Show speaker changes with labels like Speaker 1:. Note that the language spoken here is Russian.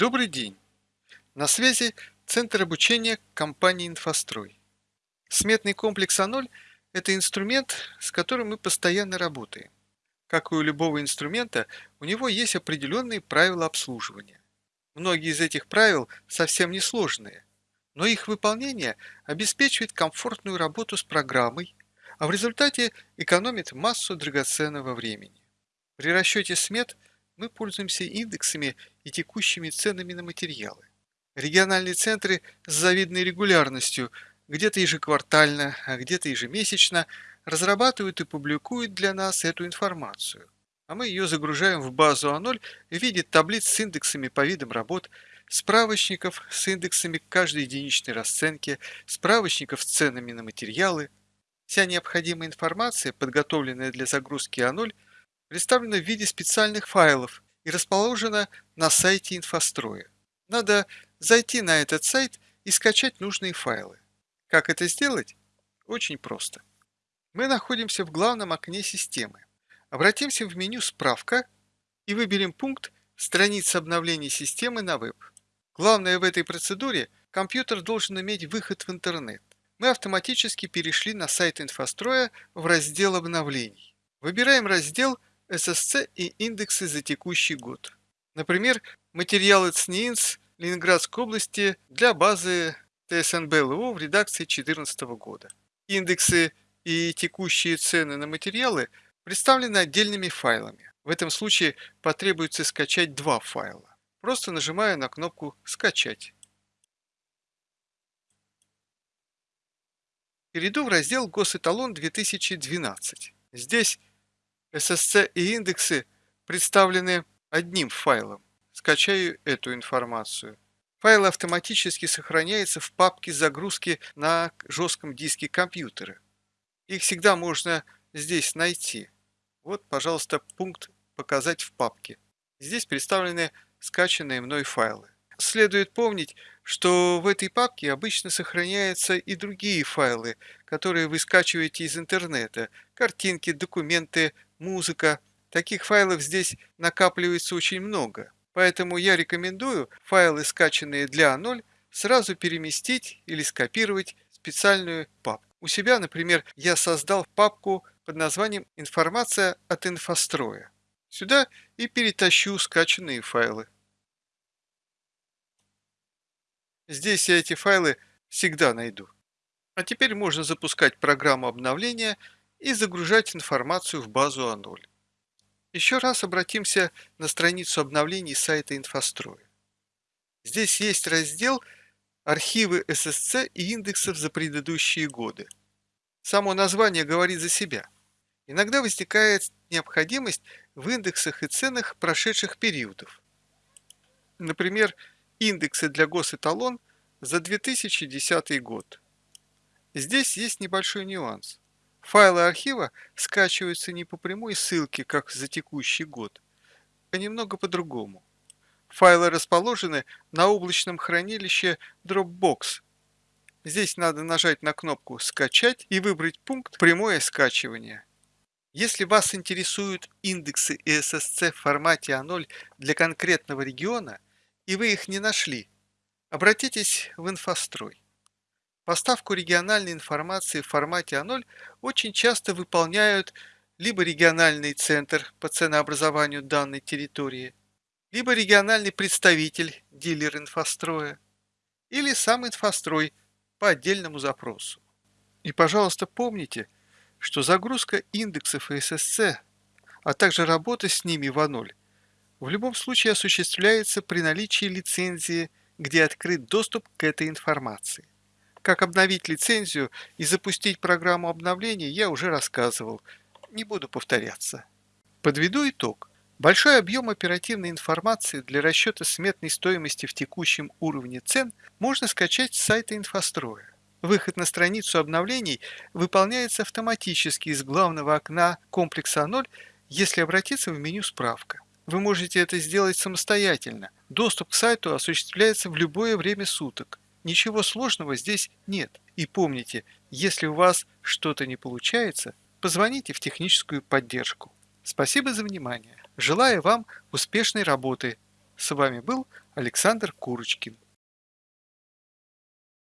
Speaker 1: Добрый день! На связи Центр обучения компании «Инфострой». Сметный комплекс А0 – это инструмент, с которым мы постоянно работаем. Как и у любого инструмента, у него есть определенные правила обслуживания. Многие из этих правил совсем не сложные, но их выполнение обеспечивает комфортную работу с программой, а в результате экономит массу драгоценного времени. При расчете смет мы пользуемся индексами и текущими ценами на материалы. Региональные центры с завидной регулярностью, где-то ежеквартально, а где-то ежемесячно, разрабатывают и публикуют для нас эту информацию. А мы ее загружаем в базу А0 в виде таблиц с индексами по видам работ, справочников с индексами каждой единичной расценки, справочников с ценами на материалы. Вся необходимая информация, подготовленная для загрузки А0, представлена в виде специальных файлов и расположена на сайте инфостроя. Надо зайти на этот сайт и скачать нужные файлы. Как это сделать? Очень просто. Мы находимся в главном окне системы. Обратимся в меню «Справка» и выберем пункт «Страница обновления системы на веб». Главное в этой процедуре – компьютер должен иметь выход в интернет. Мы автоматически перешли на сайт инфостроя в раздел обновлений. Выбираем раздел «SSC и индексы за текущий год». Например, материалы ЦНИИНС Ленинградской области для базы ТСНБ ЛО в редакции 2014 года. Индексы и текущие цены на материалы представлены отдельными файлами. В этом случае потребуется скачать два файла. Просто нажимаю на кнопку «Скачать». Перейду в раздел «Госэталон 2012». Здесь SSC и индексы представлены одним файлом. Скачаю эту информацию. Файл автоматически сохраняется в папке загрузки на жестком диске компьютера. Их всегда можно здесь найти. Вот, пожалуйста, пункт «Показать в папке». Здесь представлены скачанные мной файлы. Следует помнить, что в этой папке обычно сохраняются и другие файлы, которые вы скачиваете из интернета. Картинки, документы, музыка. Таких файлов здесь накапливается очень много. Поэтому я рекомендую файлы, скачанные для А0, сразу переместить или скопировать в специальную папку. У себя, например, я создал папку под названием «Информация от инфостроя». Сюда и перетащу скачанные файлы. Здесь я эти файлы всегда найду. А теперь можно запускать программу обновления и загружать информацию в базу А0. Еще раз обратимся на страницу обновлений сайта инфостроя. Здесь есть раздел «Архивы ССЦ и индексов за предыдущие годы». Само название говорит за себя. Иногда возникает необходимость в индексах и ценах прошедших периодов. Например, индексы для госэталон за 2010 год. Здесь есть небольшой нюанс. Файлы архива скачиваются не по прямой ссылке, как за текущий год, а немного по-другому. Файлы расположены на облачном хранилище Dropbox. Здесь надо нажать на кнопку «Скачать» и выбрать пункт «Прямое скачивание». Если вас интересуют индексы ESSC в формате А0 для конкретного региона, и вы их не нашли, обратитесь в инфострой. Поставку региональной информации в формате А0 очень часто выполняют либо региональный центр по ценообразованию данной территории, либо региональный представитель, дилер инфостроя, или сам инфострой по отдельному запросу. И, пожалуйста, помните, что загрузка индексов и ССЦ, а также работа с ними в А0 в любом случае осуществляется при наличии лицензии, где открыт доступ к этой информации. Как обновить лицензию и запустить программу обновления я уже рассказывал, не буду повторяться. Подведу итог. Большой объем оперативной информации для расчета сметной стоимости в текущем уровне цен можно скачать с сайта инфостроя. Выход на страницу обновлений выполняется автоматически из главного окна комплекса 0, если обратиться в меню «Справка». Вы можете это сделать самостоятельно. Доступ к сайту осуществляется в любое время суток. Ничего сложного здесь нет. И помните, если у вас что-то не получается, позвоните в техническую поддержку. Спасибо за внимание. Желаю вам успешной работы. С вами был Александр Курочкин.